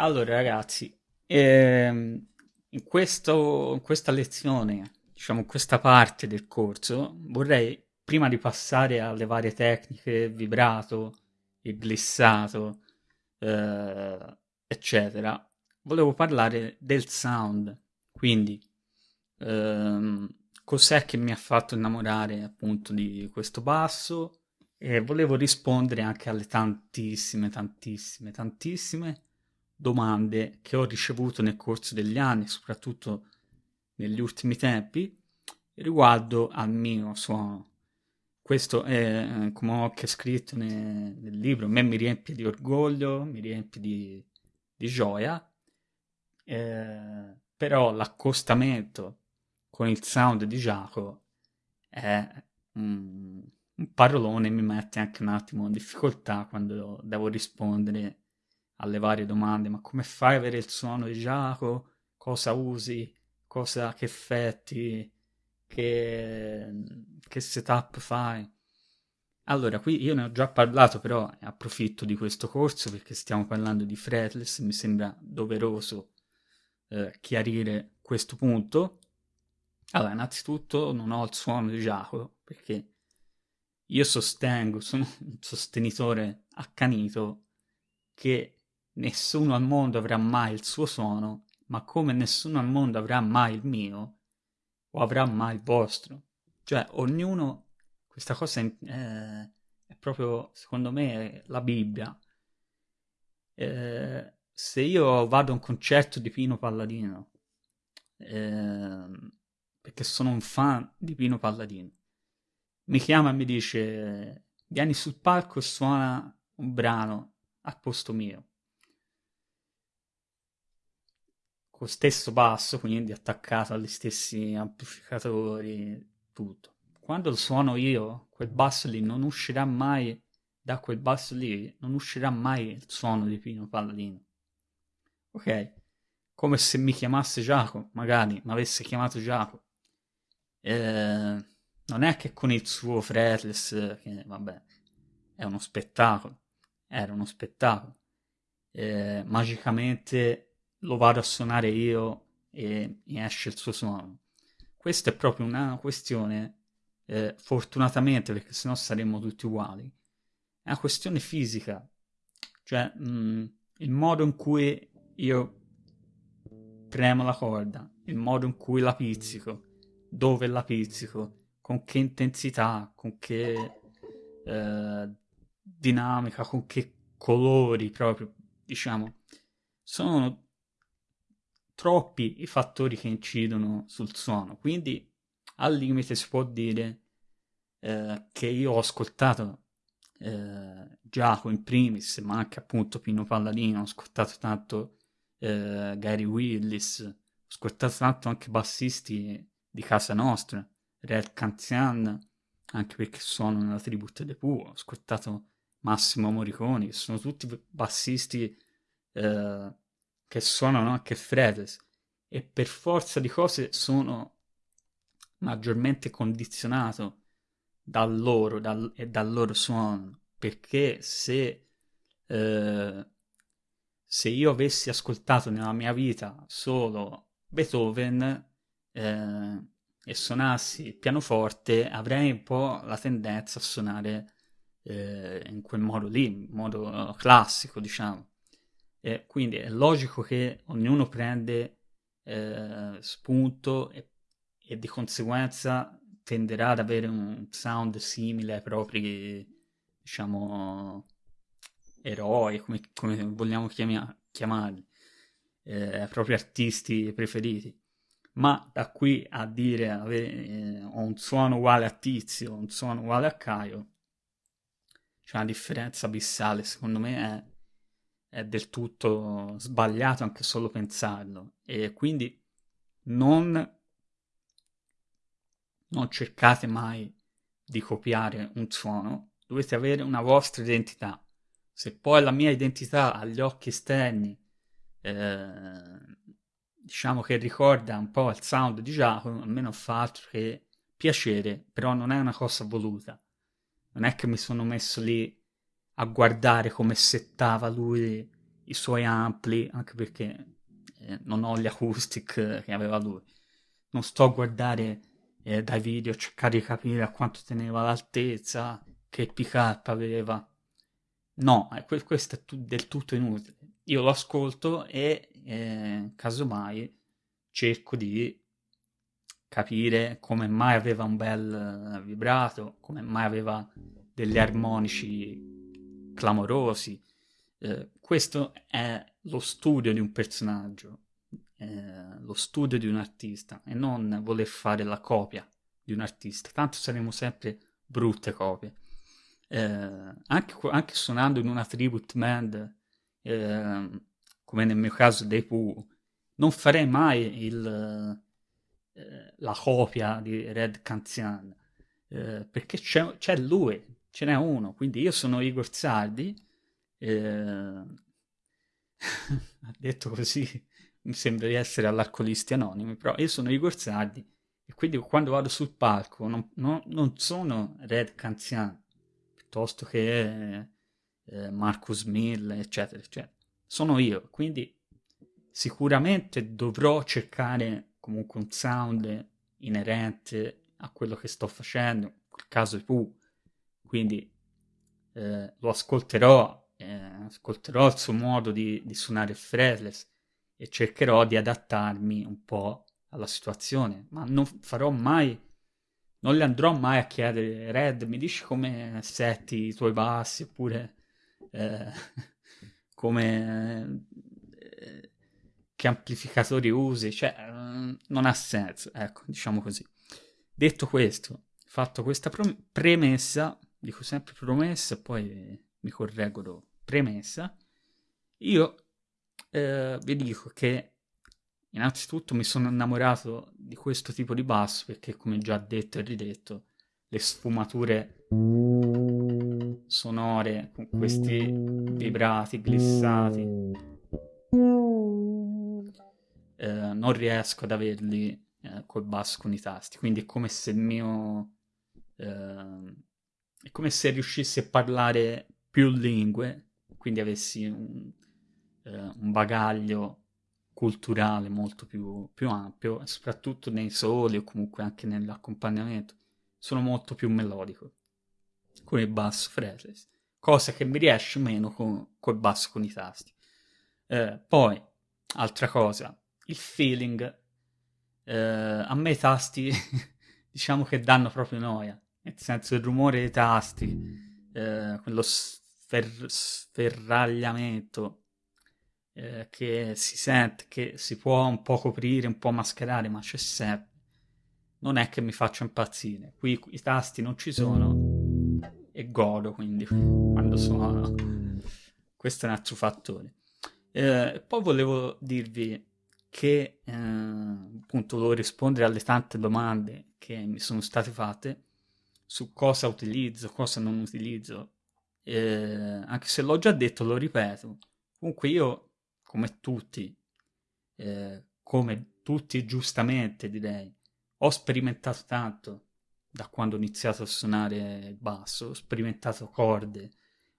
Allora, ragazzi, ehm, in questo- in questa lezione, diciamo, in questa parte del corso, vorrei, prima di passare alle varie tecniche, vibrato, il glissato, eh, eccetera, volevo parlare del sound. Quindi, ehm, cos'è che mi ha fatto innamorare appunto di questo basso? E volevo rispondere anche alle tantissime, tantissime, tantissime domande che ho ricevuto nel corso degli anni, soprattutto negli ultimi tempi, riguardo al mio suono. Questo è, eh, come ho anche scritto nel, nel libro, a me mi riempie di orgoglio, mi riempie di, di gioia, eh, però l'accostamento con il sound di Giacomo è un, un parolone, mi mette anche un attimo in difficoltà quando devo rispondere alle varie domande, ma come fai ad avere il suono di Giacomo? Cosa usi? Cosa, che effetti? Che, che setup fai? Allora, qui io ne ho già parlato, però approfitto di questo corso perché stiamo parlando di fretless, mi sembra doveroso eh, chiarire questo punto. Allora, innanzitutto non ho il suono di Giacomo perché io sostengo, sono un sostenitore accanito che nessuno al mondo avrà mai il suo suono, ma come nessuno al mondo avrà mai il mio, o avrà mai il vostro. Cioè, ognuno, questa cosa è, è, è proprio, secondo me, la Bibbia. Eh, se io vado a un concerto di Pino Palladino, eh, perché sono un fan di Pino Palladino, mi chiama e mi dice vieni sul palco e suona un brano al posto mio. Con stesso basso, quindi attaccato agli stessi amplificatori, tutto. Quando lo suono io, quel basso lì non uscirà mai, da quel basso lì, non uscirà mai il suono di Pino Palladino. Ok, come se mi chiamasse Giacomo, magari mi avesse chiamato Giacomo. Eh, non è che con il suo fretless, che vabbè, è uno spettacolo, era uno spettacolo, eh, magicamente lo vado a suonare io e mi esce il suo suono. Questa è proprio una questione, eh, fortunatamente, perché sennò saremmo tutti uguali, è una questione fisica, cioè mh, mm, il modo in cui io premo la corda, il modo in cui la pizzico, dove la pizzico, con che intensità, con che eh, dinamica, con che colori proprio, diciamo, sono troppi i fattori che incidono sul suono. Quindi al limite si può dire eh, che io ho ascoltato eh, Giacomo in primis, ma anche appunto Pino Palladino, ho ascoltato tanto eh, Gary Willis, ho ascoltato tanto anche bassisti di casa nostra, Red Canzian, anche perché sono nella tribute de Pooh, ho ascoltato Massimo Moriconi, che sono tutti bassisti eh, che suonano anche fretless e per forza di cose sono maggiormente condizionato dal loro dal, e dal loro suono. Perché se eh, se io avessi ascoltato nella mia vita solo Beethoven eh, e suonassi il pianoforte avrei un po' la tendenza a suonare eh, in quel modo lì, in modo classico, diciamo. E quindi è logico che ognuno prende eh, spunto e, e, di conseguenza tenderà ad avere un sound simile ai propri, diciamo, eroi, come, come vogliamo chiamia, chiamarli, eh, ai propri artisti preferiti. Ma da qui a dire avere, eh, ho un suono uguale a Tizio, un suono uguale a Caio, c'è una differenza abissale, secondo me è, è, del tutto sbagliato anche solo pensarlo e quindi non, non cercate mai di copiare un suono, dovete avere una vostra identità. Se poi la mia identità agli occhi esterni eh, diciamo che ricorda un po' il sound di Giacomo, a me non fa altro che piacere, però non è una cosa voluta. Non è che mi sono messo lì a guardare come settava lui i suoi ampli, anche perché eh, non ho gli acoustic che aveva lui. Non sto a guardare eh, dai video, cercare di capire a quanto teneva l'altezza, che pick-up aveva. No, eh, questo è tu- del tutto inutile. Io lo ascolto e eh, casomai cerco di capire come mai aveva un bel vibrato, come mai aveva degli armonici clamorosi. Eh, questo è lo studio di un personaggio, eh, lo studio di un artista e non voler fare la copia di un artista, tanto saremo sempre brutte copie. Eh, anche, anche, suonando in una tribute band, eh, come nel mio caso dei Pooh, non farei mai il, eh, la copia di Red Canzian, eh, perché c'è, lui, ce n'è uno, quindi io sono Igor Sardi, eh, detto così mi sembra di essere all'Arcolisti Anonimi, però io sono Igor Sardi e quindi quando vado sul palco non, non, non sono Red Canzian, piuttosto che eh, Marcus Mill, eccetera, eccetera. Sono io, quindi sicuramente dovrò cercare comunque un sound inerente a quello che sto facendo, in quel caso i Pooh, quindi eh, lo ascolterò, eh, ascolterò il suo modo di, di suonare il fretless e cercherò di adattarmi un po' alla situazione, ma non farò mai, non le andrò mai a chiedere, Red, mi dici come setti i tuoi bassi, oppure eh, come... Eh, che amplificatori usi, cioè mm, non ha senso, ecco, diciamo così. Detto questo, fatto questa premessa, dico sempre promessa poi mi correggo premessa, io eh, vi dico che innanzitutto mi sono innamorato di questo tipo di basso perché come già detto e ridetto, le sfumature sonore con questi vibrati, glissati eh, non riesco ad averli eh, col basso con i tasti, quindi è come se il mio... Eh, è come se riuscissi a parlare più lingue, quindi avessi un, eh, un bagaglio culturale molto più, più, ampio, soprattutto nei soli o comunque anche nell'accompagnamento. Sono molto più melodico con il basso fretless, cosa che mi riesce meno con, col basso con i tasti. Eh, poi, altra cosa, il feeling. Eh, a me i tasti diciamo che danno proprio noia, nel senso il rumore dei tasti, eh, quello sfer- sferragliamento eh, che si sente, che si può un po' coprire, un po' mascherare, ma c'è sempre. Non è che mi faccia impazzire. Qui i tasti non ci sono e godo quindi quando suono. Questo è un altro fattore. Eh, poi volevo dirvi che eh, appunto volevo rispondere alle tante domande che mi sono state fatte su cosa utilizzo, cosa non utilizzo. Eh, anche se l'ho già detto, lo ripeto. Comunque io, come tutti, eh, come tutti giustamente direi, ho sperimentato tanto da quando ho iniziato a suonare il basso, ho sperimentato corde,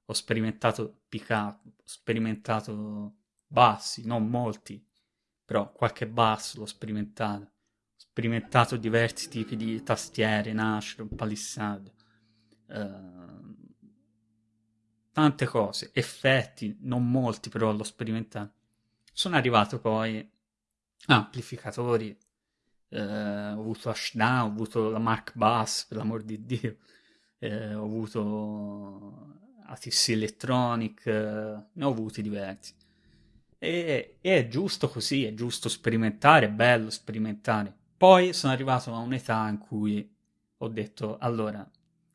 ho sperimentato up, ho sperimentato bassi, non molti, però qualche basso l'ho sperimentato. Sperimentato diversi tipi di tastiere, Nashor, palissade, uh, tante cose, effetti, non molti però l'ho sperimentato. Sono arrivato poi a amplificatori, uh, ho avuto Ashdown, ho avuto la Mark Bass, per l'amor di Dio, uh, ho avuto ATC Electronic, ne ho avuti diversi. E, e è giusto così, è giusto sperimentare, è bello sperimentare. Poi sono arrivato a un'età in cui ho detto, allora,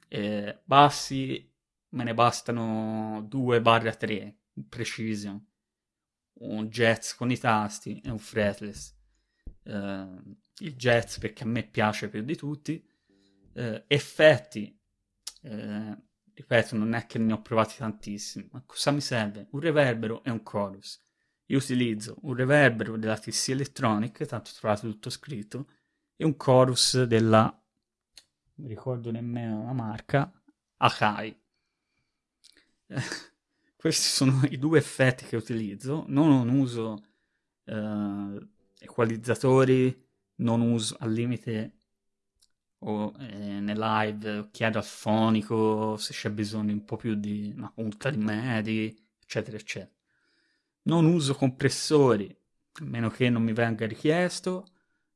eh, bassi me ne bastano 2-3, precision, un jazz con i tasti e un fretless. Uh, il jazz perché a me piace più di tutti. Uh, effetti, uh, ripeto, non è che ne ho provati tantissimi, ma cosa mi serve? Un reverbero e un chorus. Io utilizzo un reverbero della TC Electronic, tanto trovate tutto scritto, e un chorus della, non ricordo nemmeno la marca, Akai. questi sono i due effetti che utilizzo. Non uso eh, equalizzatori, non uso al limite o eh, nel live chiedo al fonico se c'è bisogno un po' più di una punta di medi, eccetera, eccetera. Non uso compressori, a meno che non mi venga richiesto.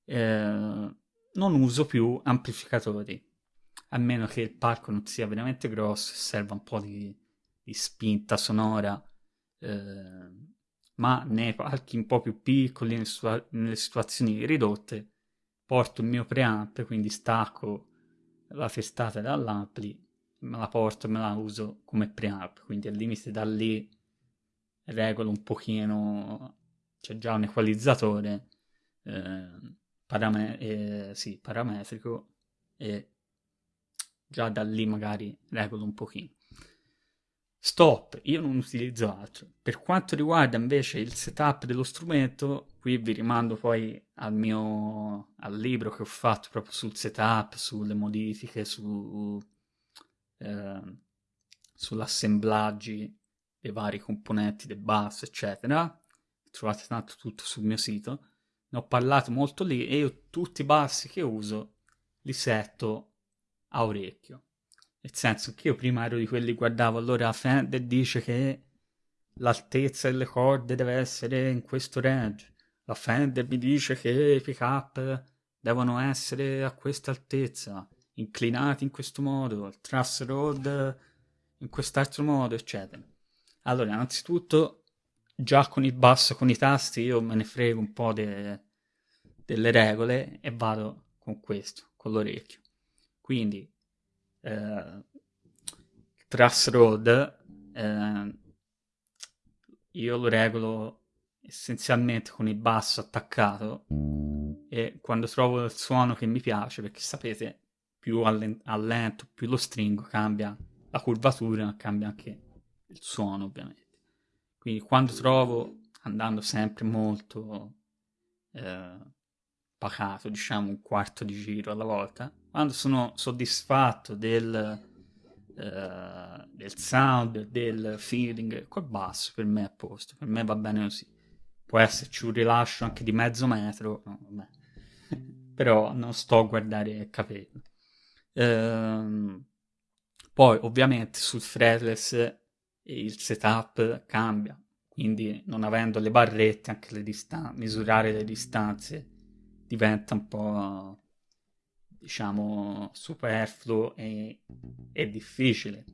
Eh, non uso più amplificatori, a meno che il palco non sia veramente grosso e serva un po' di, di spinta sonora. Eh, ma nei palchi un po' più piccoli, nelle, situa- nelle situazioni ridotte, porto il mio preamp, quindi stacco la testata dall'ampli, me la porto e me la uso come preamp, quindi al limite da lì regolo un pochino, c'è già un equalizzatore eh, parame- eh, sì, parametrico e già da lì magari regolo un pochino. Stop, io non utilizzo altro. Per quanto riguarda invece il setup dello strumento, qui vi rimando poi al mio al libro che ho fatto proprio sul setup, sulle modifiche, su, eh, sull'assemblaggi dei vari componenti del basso, eccetera. Trovate tanto tutto sul mio sito. Ne ho parlato molto lì e io tutti i bassi che uso li setto a orecchio. Nel senso che io prima ero di quelli che guardavo, allora Fender dice che l'altezza delle corde deve essere in questo range. La Fender mi dice che i pick up devono essere a questa altezza, inclinati in questo modo, il truss road in quest'altro modo, eccetera. Allora, innanzitutto, già con il basso, con i tasti, io me ne frego un po' de, delle regole e vado con questo, con l'orecchio. Quindi, eh, Truss Road eh, io lo regolo essenzialmente con il basso attaccato e quando trovo il suono che mi piace, perché sapete, più allento, più lo stringo, cambia la curvatura, cambia anche il suono ovviamente. Quindi quando trovo, andando sempre molto eh, pacato, diciamo un quarto di giro alla volta, quando sono soddisfatto del, uh, del sound, del feeling, col basso per me è a posto, per me va bene così. Può esserci un rilascio anche di mezzo metro, no, però non sto a guardare capelli. Uh, poi ovviamente sul fretless il setup cambia, quindi non avendo le barrette, anche le distan- misurare le distanze diventa un po' diciamo, superfluo e, e difficile.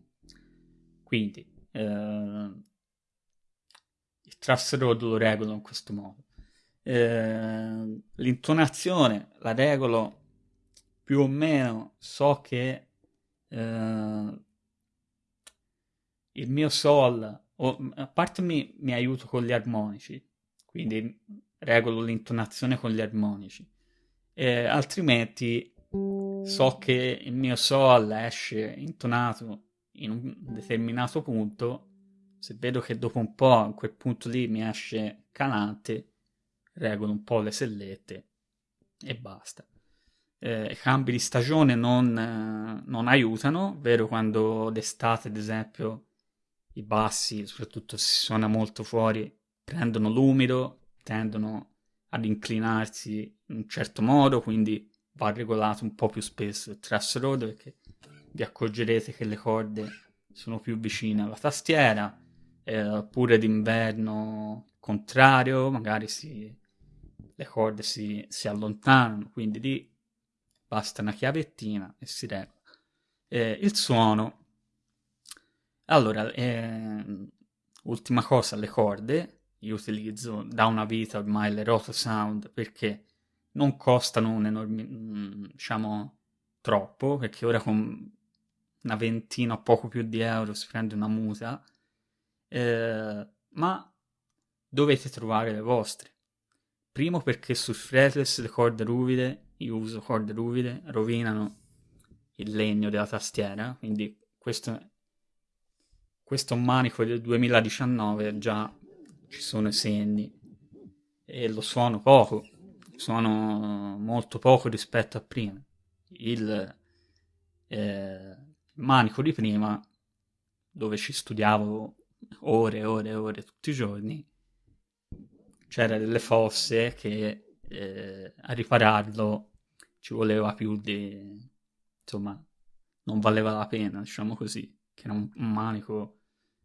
Quindi eh, il truss road lo regolo in questo modo. Eh, l'intonazione la regolo più o meno, so che eh, il mio sol, o, a parte mi, mi aiuto con gli armonici, quindi regolo l'intonazione con gli armonici, eh, altrimenti so che il mio sol esce intonato in un determinato punto, se vedo che dopo un po' a quel punto lì mi esce calante, regolo un po' le sellette e basta. Eh, cambi di stagione non, non aiutano, vero quando d'estate ad esempio i bassi, soprattutto se suona molto fuori, prendono l'umido, tendono ad inclinarsi in un certo modo, quindi va regolato un po' più spesso il truss perché vi accorgerete che le corde sono più vicine alla tastiera, eh, oppure d'inverno contrario, magari si, le corde si, si, allontanano, quindi lì basta una chiavettina e si regola. Eh, il suono, allora, eh, ultima cosa, le corde, io utilizzo da una vita ormai le Roto Sound perché non costano un enorme, mm, diciamo, troppo, perché ora con una ventina o poco più di euro si prende una musa, eh, ma dovete trovare le vostre. Primo perché sul fretless le corde ruvide, io uso corde ruvide, rovinano il legno della tastiera, quindi questo, questo manico del 2019 già ci sono i segni e lo suono poco sono molto poco rispetto a prima. Il eh, manico di prima, dove ci studiavo ore e ore e ore tutti i giorni, c'era delle fosse che eh, a ripararlo ci voleva più di... insomma, non valeva la pena, diciamo così, che era un, un manico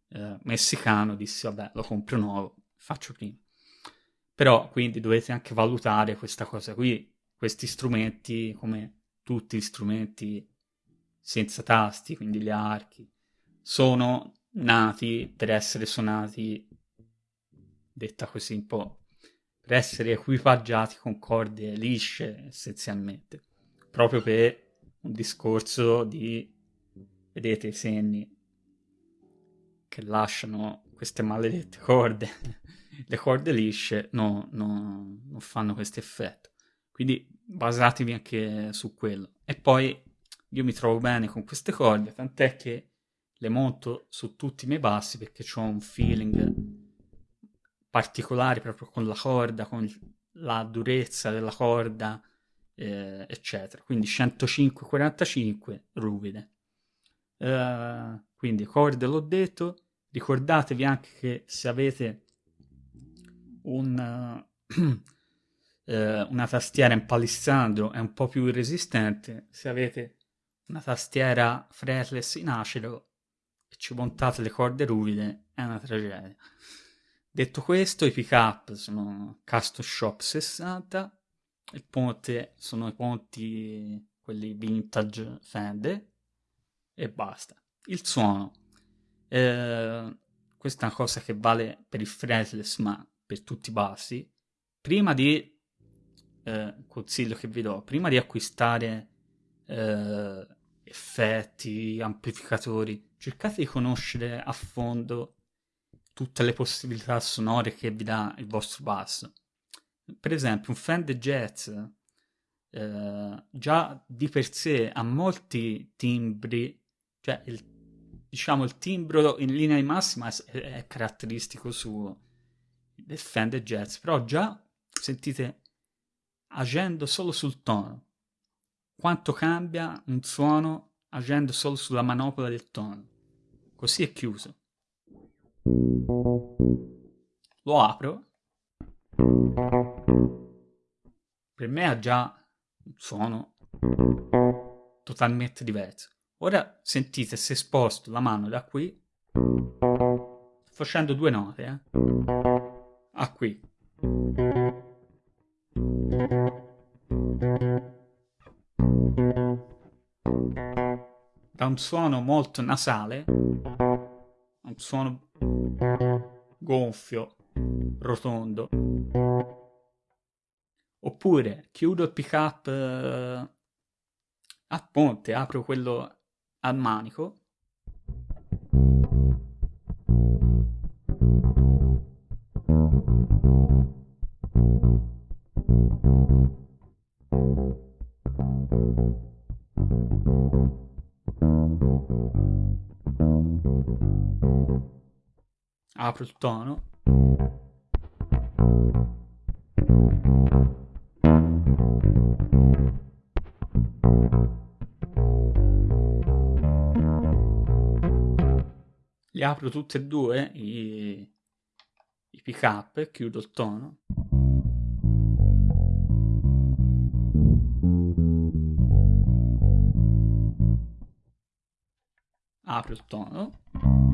eh, messicano, dissi vabbè lo compro nuovo, faccio prima. Però quindi dovete anche valutare questa cosa qui, questi strumenti come tutti gli strumenti senza tasti, quindi gli archi, sono nati per essere suonati, detta così un po', per essere equipaggiati con corde lisce essenzialmente, proprio per un discorso di, vedete i segni che lasciano queste maledette corde, le corde lisce no, no, non fanno questo effetto, quindi basatevi anche su quello. E poi io mi trovo bene con queste corde, tant'è che le monto su tutti i miei bassi perché ho un feeling particolare proprio con la corda, con la durezza della corda, eh, eccetera. Quindi 105-45 ruvide. Uh, quindi corde l'ho detto, ricordatevi anche che se avete un, uh, una tastiera in palissandro è un po' più resistente, se avete una tastiera fretless in acero e ci montate le corde ruvide è una tragedia. Detto questo, i pick up sono Custom Shop 60, il ponte sono i ponti quelli vintage Fender e basta. Il suono, eh, questa è una cosa che vale per il fretless ma per tutti i bassi. Prima di, eh, consiglio che vi do, prima di acquistare eh, effetti, amplificatori, cercate di conoscere a fondo tutte le possibilità sonore che vi dà il vostro basso. Per esempio, un Fender Jazz eh, già di per sé ha molti timbri, cioè il, diciamo il timbro in linea di massima è, è caratteristico suo del Fender Jazz, però già sentite agendo solo sul tono quanto cambia un suono agendo solo sulla manopola del tono. Così è chiuso. Lo apro. Per me ha già un suono totalmente diverso. Ora sentite se sposto la mano da qui, facendo due note, eh, a qui da un suono molto nasale un suono gonfio, rotondo. Oppure chiudo il pick up eh, a ponte, apro quello al manico apro il tono. Li apro tutti e due i, i pick up chiudo il tono. Apro il tono.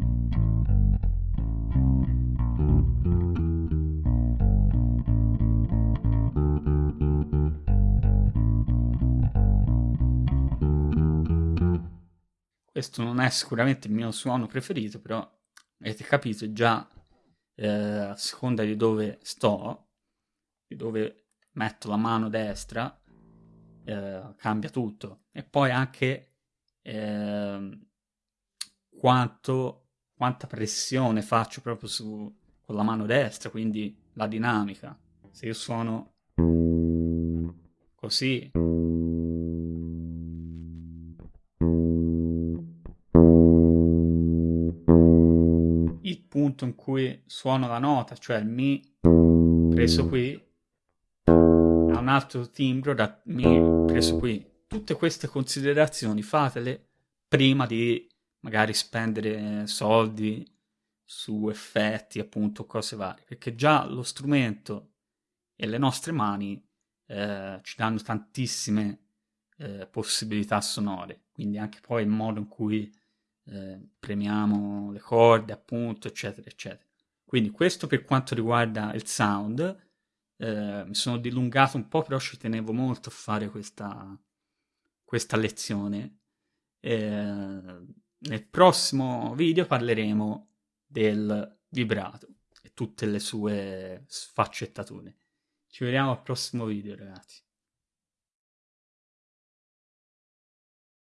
Questo non è sicuramente il mio suono preferito, però avete capito già eh, a seconda di dove sto, di dove metto la mano destra, eh, cambia tutto. E poi anche eh, quanto, quanta pressione faccio proprio su, con la mano destra, quindi la dinamica. Se io suono così punto in cui suono la nota, cioè il Mi preso qui, ha un altro timbro da Mi preso qui. Tutte queste considerazioni fatele prima di magari spendere soldi su effetti, appunto, cose varie, perché già lo strumento e le nostre mani eh, ci danno tantissime eh, possibilità sonore, quindi anche poi il modo in cui eh, premiamo le corde, appunto, eccetera, eccetera. Quindi questo per quanto riguarda il sound, eh, mi sono dilungato un po', però ci tenevo molto a fare questa, questa lezione. Eh, nel prossimo video parleremo del vibrato e tutte le sue sfaccettature. Ci vediamo al prossimo video, ragazzi.